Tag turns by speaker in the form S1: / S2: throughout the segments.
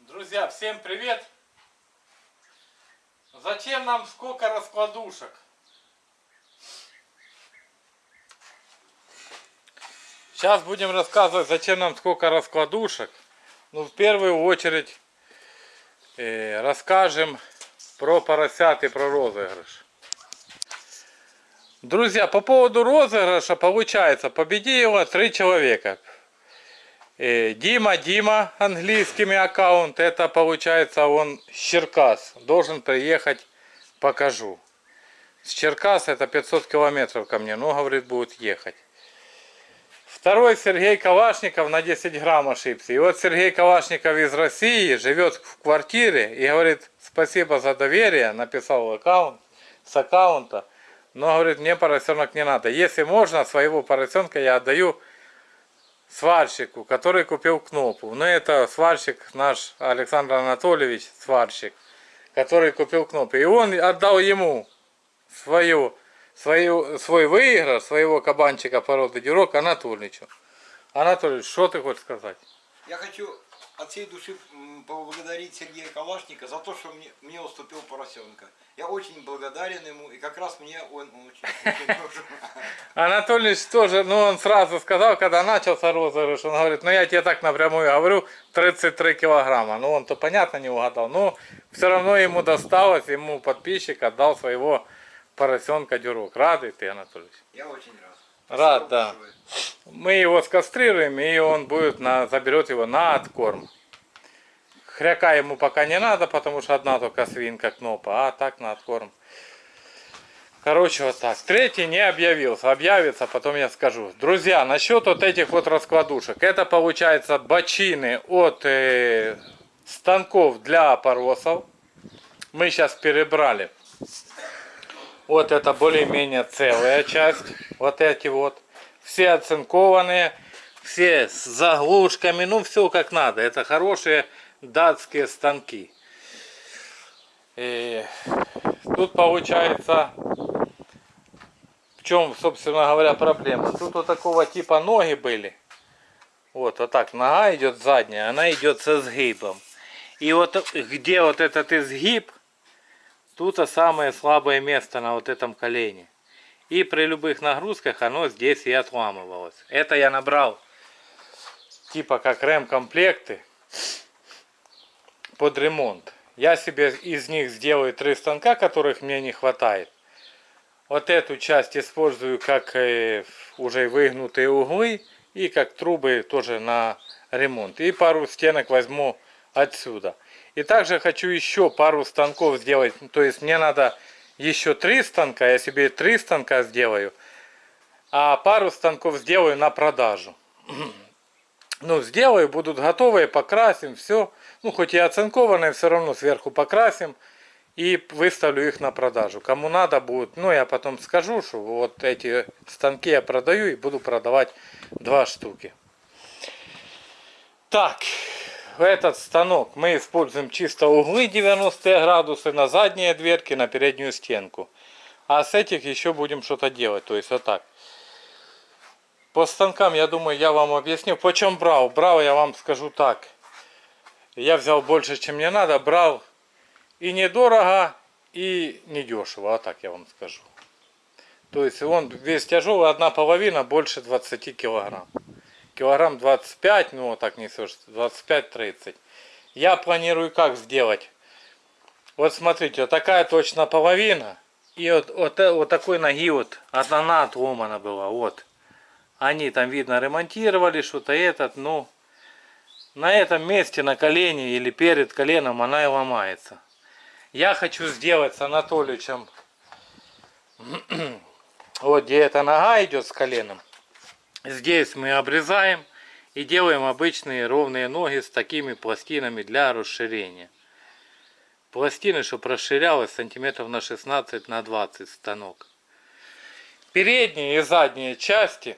S1: Друзья, всем привет! Зачем нам сколько раскладушек? Сейчас будем рассказывать, зачем нам сколько раскладушек. Ну, в первую очередь э, расскажем про поросят и про розыгрыш. Друзья, по поводу розыгрыша получается, победило три человека. Э, Дима, Дима, английскими аккаунт, это получается он с Черкас. Должен приехать, покажу. С Черкас это 500 километров ко мне, но говорит будет ехать. Второй Сергей Калашников на 10 грамм ошибся. И вот Сергей Калашников из России живет в квартире и говорит, спасибо за доверие, написал аккаунт, с аккаунта. Но, говорит, мне поросенок не надо. Если можно, своего поросенка я отдаю сварщику, который купил кнопку. Ну, это сварщик наш Александр Анатольевич, сварщик, который купил кнопку. И он отдал ему свою, свою, свой выигрыш, своего кабанчика породы Дюрок Анатольевичу. Анатольевич, что ты хочешь сказать?
S2: Я хочу от всей души поблагодарить Сергея Калашника за то, что мне, мне уступил поросенка. Я очень благодарен ему, и как раз мне он очень, очень нужен.
S1: Анатольевич тоже, ну он сразу сказал, когда начался розыгрыш, он говорит, ну я тебе так напрямую говорю, 33 килограмма. Ну он-то понятно не угадал, но все равно ему досталось, ему подписчик отдал своего поросенка дюрок. Рады ты, Анатольевич?
S2: Я очень рад.
S1: Рад, да. Мы его скастрируем, и он будет на, заберет его на откорм. Хряка ему пока не надо, потому что одна только свинка кнопа, а так на откорм. Короче, вот так. Третий не объявился. Объявится, потом я скажу. Друзья, насчет вот этих вот раскладушек. Это получается бочины от э, станков для опоросов. Мы сейчас перебрали. Вот это более-менее целая часть. Вот эти вот. Все оцинкованные. Все с заглушками. Ну, все как надо. Это хорошие датские станки. И тут получается, в чем, собственно говоря, проблема. Тут вот такого типа ноги были. Вот, вот так нога идет задняя, она идет со сгибом. И вот где вот этот изгиб, тут самое слабое место на вот этом колене. И при любых нагрузках оно здесь и отламывалось. Это я набрал типа как рем-комплекты под ремонт. Я себе из них сделаю три станка, которых мне не хватает. Вот эту часть использую как э, уже выгнутые углы и как трубы тоже на ремонт. И пару стенок возьму отсюда. И также хочу еще пару станков сделать. То есть мне надо еще три станка. Я себе три станка сделаю. А пару станков сделаю на продажу. Ну, сделаю, будут готовые, покрасим, все. Ну, хоть и оцинкованные, все равно сверху покрасим. И выставлю их на продажу. Кому надо будет, ну, я потом скажу, что вот эти станки я продаю и буду продавать два штуки. Так, этот станок мы используем чисто углы 90 градусы на задние дверки, на переднюю стенку. А с этих еще будем что-то делать, то есть вот так. По станкам, я думаю, я вам объясню. Почем брал? Брал, я вам скажу так. Я взял больше, чем мне надо. Брал и недорого, и недешево. А так я вам скажу. То есть он весь тяжелый, одна половина больше 20 килограмм. Килограмм 25, ну так несешь, 25-30. Я планирую как сделать. Вот смотрите, вот такая точно половина. И вот, вот, вот такой ноги вот, одна отломана была, вот. Они там, видно, ремонтировали что-то этот, ну, на этом месте, на колене или перед коленом она и ломается. Я хочу сделать с Анатоличем, вот где эта нога идет с коленом. Здесь мы обрезаем и делаем обычные ровные ноги с такими пластинами для расширения. Пластины, чтобы расширялось сантиметров на 16 на 20 станок. Передние и задние части.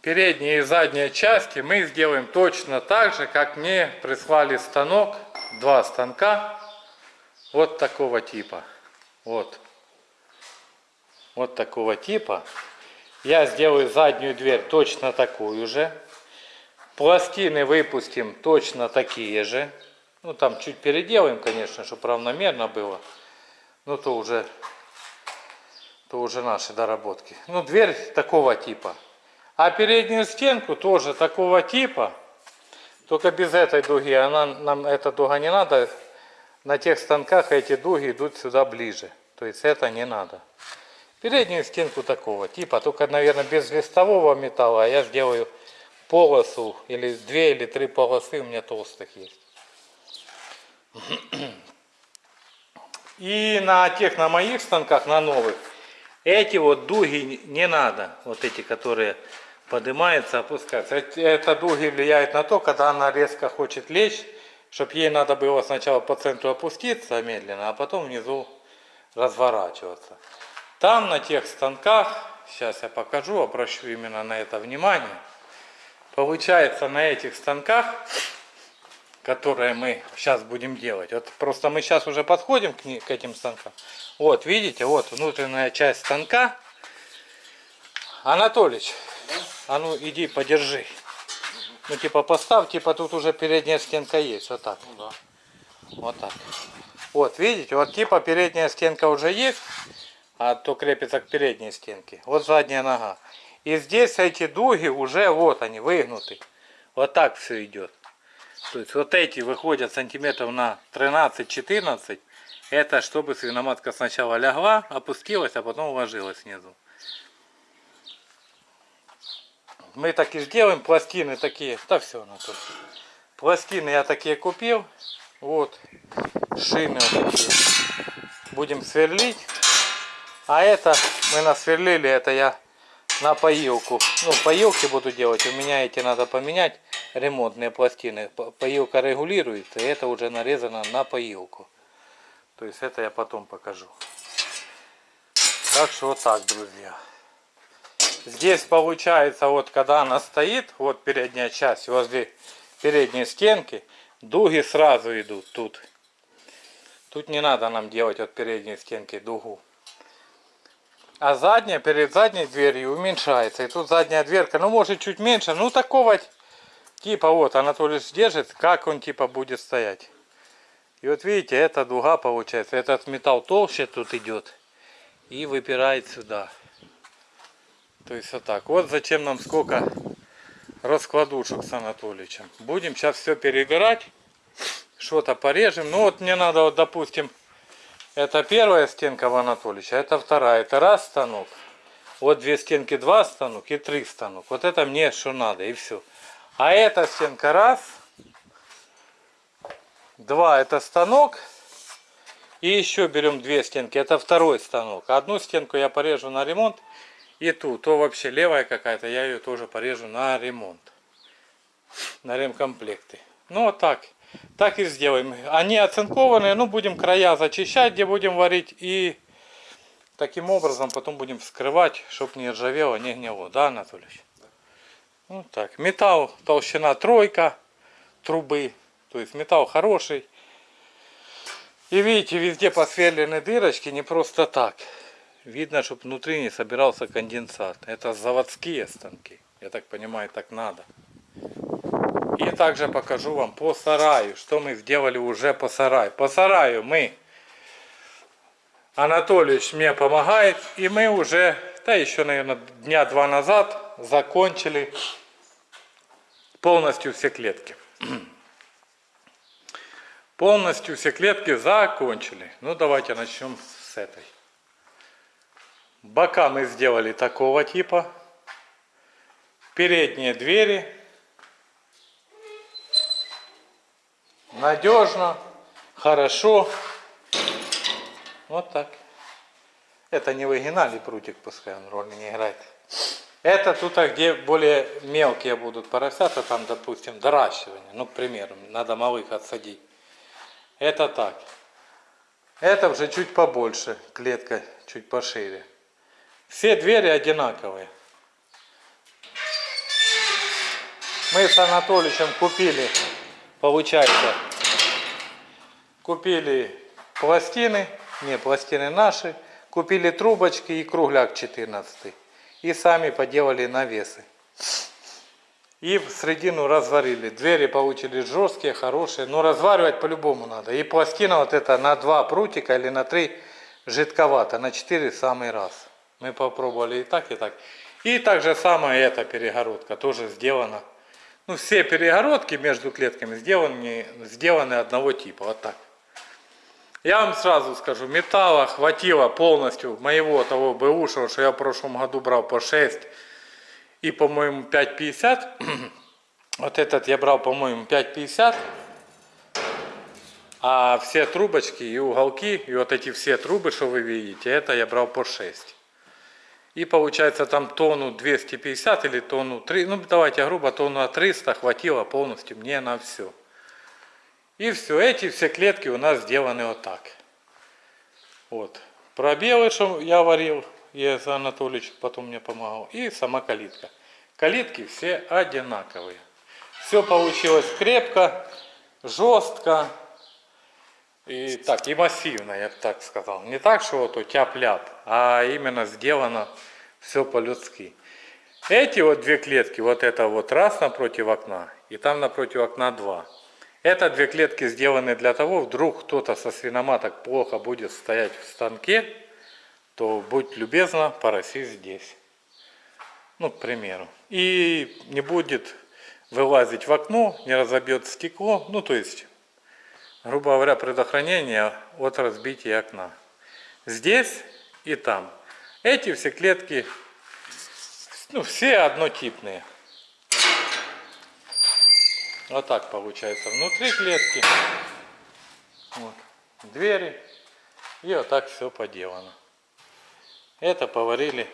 S1: Передние и задние части мы сделаем точно так же как мне прислали станок два станка вот такого типа. Вот вот такого типа я сделаю заднюю дверь точно такую же Пластины выпустим точно такие же. Ну там чуть переделаем, конечно, чтобы равномерно было. Ну то уже, то уже наши доработки. Ну дверь такого типа. А переднюю стенку тоже такого типа. Только без этой дуги. Она, нам эта дуга не надо. На тех станках эти дуги идут сюда ближе. То есть это не надо. Переднюю стенку такого типа. Только, наверное, без листового металла. А я сделаю полосу. Или две или три полосы у меня толстых есть. И на тех, на моих станках, на новых, эти вот дуги не надо. Вот эти, которые поднимаются, опускаются. Это дуги влияют на то, когда она резко хочет лечь, чтобы ей надо было сначала по центру опуститься медленно, а потом внизу разворачиваться. Там на тех станках, сейчас я покажу, обращу именно на это внимание. Получается на этих станках которые мы сейчас будем делать. Вот просто мы сейчас уже подходим к, к этим станкам. Вот, видите, вот внутренняя часть станка. Анатолич, а ну иди подержи. Ну типа поставь, типа тут уже передняя стенка есть, вот так. Вот так. Вот, видите, вот типа передняя стенка уже есть, а то крепится к передней стенке. Вот задняя нога. И здесь эти дуги уже, вот они, выгнуты. Вот так все идет. То есть вот эти выходят сантиметров на 13-14. Это чтобы свиноматка сначала лягла, опустилась, а потом уложилась снизу. Мы так и сделаем. Пластины такие. Да все, Анатолий. Пластины я такие купил. Вот. Шины вот такие. Будем сверлить. А это мы насверлили. Это я на поилку. Ну, поилки буду делать. У меня эти надо поменять. Ремонтные пластины. По- Поилка регулируется. И это уже нарезано на поилку. То есть это я потом покажу. Так что вот так, друзья. Здесь получается, вот когда она стоит, вот передняя часть возле передней стенки, дуги сразу идут тут. Тут не надо нам делать от передней стенки дугу. А задняя, перед задней дверью уменьшается. И тут задняя дверка, ну может чуть меньше, ну такого типа вот Анатолий держит, как он типа будет стоять. И вот видите, эта дуга получается, этот металл толще тут идет и выпирает сюда. То есть вот так. Вот зачем нам сколько раскладушек с Анатоличем. Будем сейчас все перебирать. Что-то порежем. Ну вот мне надо, вот, допустим, это первая стенка в Анатолича, это вторая. Это раз станок. Вот две стенки, два станок и три станок. Вот это мне что надо и все. А эта стенка раз. Два это станок. И еще берем две стенки. Это второй станок. Одну стенку я порежу на ремонт. И ту, то вообще левая какая-то, я ее тоже порежу на ремонт. На ремкомплекты. Ну вот так. Так и сделаем. Они оцинкованные, ну будем края зачищать, где будем варить. И таким образом потом будем вскрывать, чтобы не ржавело, не гнило. Да, Анатольевич? Ну так. Металл толщина тройка трубы. То есть металл хороший. И видите, везде посверлены дырочки не просто так. Видно, чтобы внутри не собирался конденсат. Это заводские станки. Я так понимаю, так надо. И также покажу вам по сараю, что мы сделали уже по сараю. По сараю мы, Анатольевич мне помогает, и мы уже, да еще, наверное, дня два назад закончили полностью все клетки. Полностью все клетки закончили. Ну, давайте начнем с этой. Бока мы сделали такого типа. Передние двери. Надежно, хорошо. Вот так. Это не в оригинале прутик, пускай он роли не играет. Это тут, а где более мелкие будут поросята, там, допустим, доращивание. Ну, к примеру, надо малых отсадить. Это так. Это уже чуть побольше, клетка чуть пошире. Все двери одинаковые. Мы с Анатоличем купили, получается, купили пластины, не, пластины наши, купили трубочки и кругляк 14. И сами поделали навесы. И в середину разварили. Двери получились жесткие, хорошие. Но разваривать по-любому надо. И пластина вот эта на два прутика или на три жидковато. На четыре в самый раз. Мы попробовали и так, и так. И так же самое эта перегородка тоже сделана. Ну, все перегородки между клетками сделаны, сделаны одного типа. Вот так. Я вам сразу скажу, металла хватило полностью моего того бэушего, что я в прошлом году брал по 6 и, по-моему, 5,50. Вот этот я брал, по-моему, 5,50. А все трубочки и уголки, и вот эти все трубы, что вы видите, это я брал по 6. И получается там тонну 250 или тонну 3, ну давайте грубо, тонну 300 хватило полностью мне на все. И все, эти все клетки у нас сделаны вот так. Вот. Пробелы, что я варил, за Анатольевич потом мне помогал. И сама калитка. Калитки все одинаковые. Все получилось крепко, жестко. И так, и массивно, я бы так сказал. Не так, что вот у тяп-ляп, а именно сделано все по-людски. Эти вот две клетки, вот это вот раз напротив окна, и там напротив окна два. Это две клетки сделаны для того, вдруг кто-то со свиноматок плохо будет стоять в станке, то будь любезна, пороси здесь. Ну, к примеру. И не будет вылазить в окно, не разобьет стекло, ну, то есть, грубо говоря, предохранение от разбития окна. Здесь и там. Эти все клетки, ну, все однотипные. Вот так получается. Внутри клетки. Вот. Двери. И вот так все поделано. Это поварили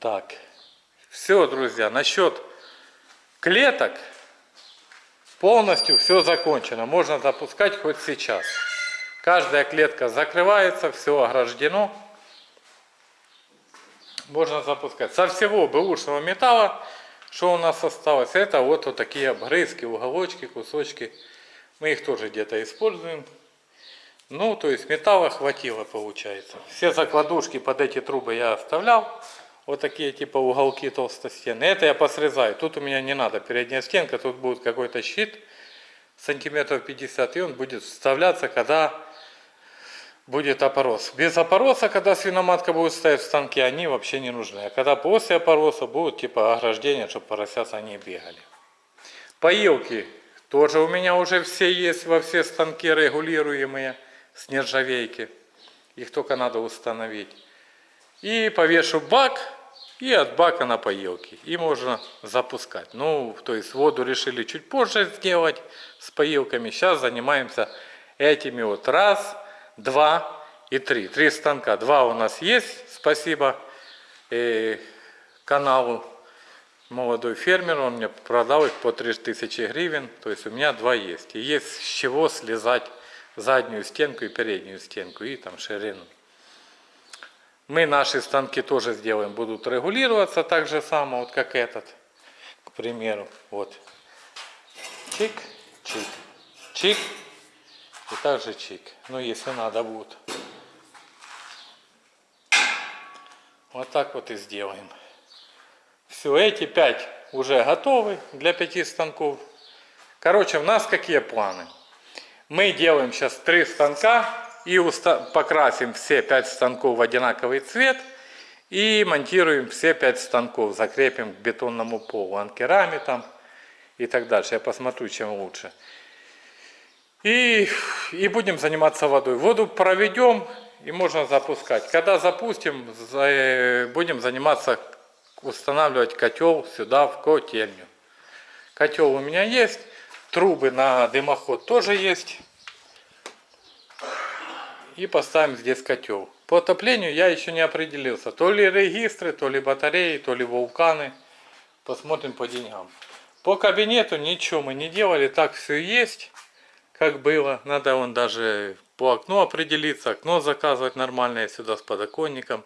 S1: так. Все, друзья, насчет клеток полностью все закончено. Можно запускать хоть сейчас. Каждая клетка закрывается, все ограждено. Можно запускать. Со всего бэушного металла что у нас осталось? Это вот, вот такие обгрызки, уголочки, кусочки. Мы их тоже где-то используем. Ну, то есть металла хватило, получается. Все закладушки под эти трубы я оставлял. Вот такие типа уголки толстостены. Это я посрезаю. Тут у меня не надо передняя стенка. Тут будет какой-то щит сантиметров 50. И он будет вставляться, когда будет опорос. Без опороса, когда свиноматка будет стоять в станке, они вообще не нужны. А когда после опороса будут типа ограждения, чтобы поросята не бегали. Поилки тоже у меня уже все есть во все станки регулируемые с нержавейки. Их только надо установить. И повешу бак и от бака на поилки. И можно запускать. Ну, то есть воду решили чуть позже сделать с поилками. Сейчас занимаемся этими вот раз, два и три. Три станка. Два у нас есть, спасибо и каналу молодой фермер, он мне продал их по 3000 гривен, то есть у меня два есть. И есть с чего слезать заднюю стенку и переднюю стенку, и там ширину. Мы наши станки тоже сделаем, будут регулироваться так же само, вот как этот, к примеру. Вот. Чик, чик, чик, и также чик. Ну, если надо будет. Вот так вот и сделаем. Все, эти пять уже готовы для пяти станков. Короче, у нас какие планы? Мы делаем сейчас три станка и покрасим все пять станков в одинаковый цвет. И монтируем все пять станков, закрепим к бетонному полу, анкерами там и так дальше. Я посмотрю, чем лучше. И, и будем заниматься водой. Воду проведем и можно запускать. Когда запустим, будем заниматься, устанавливать котел сюда в котельню. Котел у меня есть, трубы на дымоход тоже есть. И поставим здесь котел. По отоплению я еще не определился. То ли регистры, то ли батареи, то ли вулканы. Посмотрим по деньгам. По кабинету ничего мы не делали, так все есть как было. Надо он даже по окну определиться, окно заказывать нормальное сюда с подоконником.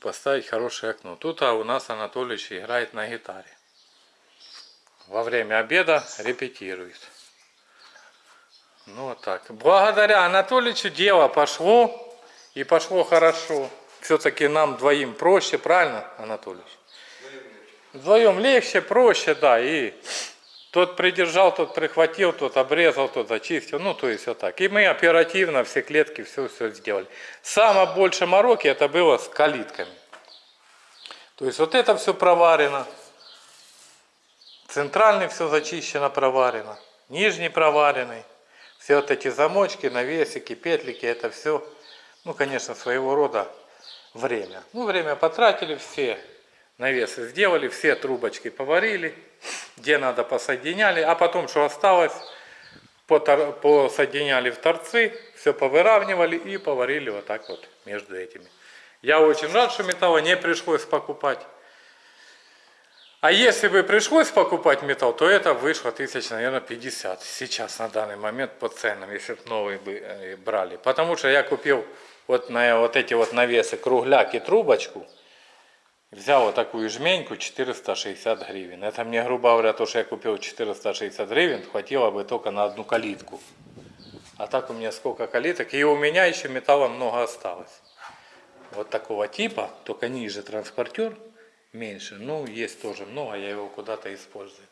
S1: Поставить хорошее окно. Тут а у нас Анатольевич играет на гитаре. Во время обеда репетирует. Ну вот так. Благодаря Анатольевичу дело пошло. И пошло хорошо. Все-таки нам двоим проще, правильно, Анатольевич? Вдвоем легче, проще, да, и тот придержал, тот прихватил, тот обрезал, тот зачистил, ну то есть вот так. И мы оперативно все клетки, все, все сделали. Самое больше мороки это было с калитками. То есть вот это все проварено, центральный все зачищено, проварено, нижний проваренный. Все вот эти замочки, навесики, петлики, это все, ну конечно, своего рода время. Ну время потратили все, навесы сделали, все трубочки поварили, где надо посоединяли, а потом, что осталось, посоединяли в торцы, все повыравнивали и поварили вот так вот между этими. Я очень рад, что металла не пришлось покупать. А если бы пришлось покупать металл, то это вышло тысяч, наверное, 50 сейчас на данный момент по ценам, если бы новый бы э, брали. Потому что я купил вот на вот эти вот навесы кругляк и трубочку, Взял вот такую жменьку 460 гривен. Это мне, грубо говоря, то, что я купил 460 гривен, хватило бы только на одну калитку. А так у меня сколько калиток. И у меня еще металла много осталось. Вот такого типа, только ниже транспортер, меньше. Ну, есть тоже много, я его куда-то использую.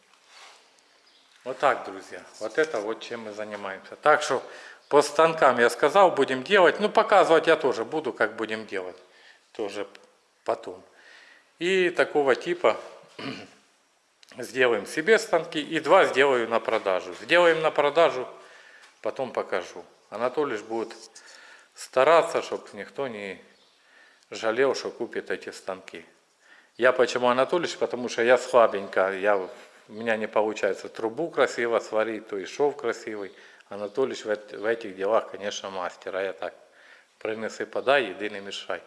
S1: Вот так, друзья. Вот это вот чем мы занимаемся. Так что по станкам я сказал, будем делать. Ну, показывать я тоже буду, как будем делать. Тоже потом. И такого типа сделаем себе станки и два сделаю на продажу. Сделаем на продажу, потом покажу. Анатолий будет стараться, чтобы никто не жалел, что купит эти станки. Я почему Анатолий? Потому что я слабенько, я, у меня не получается трубу красиво сварить, то и шов красивый. Анатолий в, в этих делах, конечно, мастер, а я так принеси, подай, иди не мешай.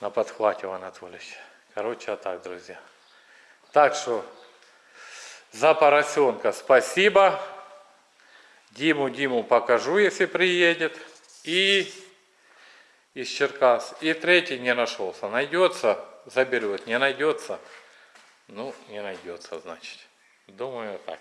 S1: На подхвате у Анатолійовича. Короче, а так, друзья. Так что за поросенка спасибо. Диму, Диму покажу, если приедет. И из Черкас. И третий не нашелся. Найдется, заберет. Не найдется. Ну, не найдется, значит. Думаю, так.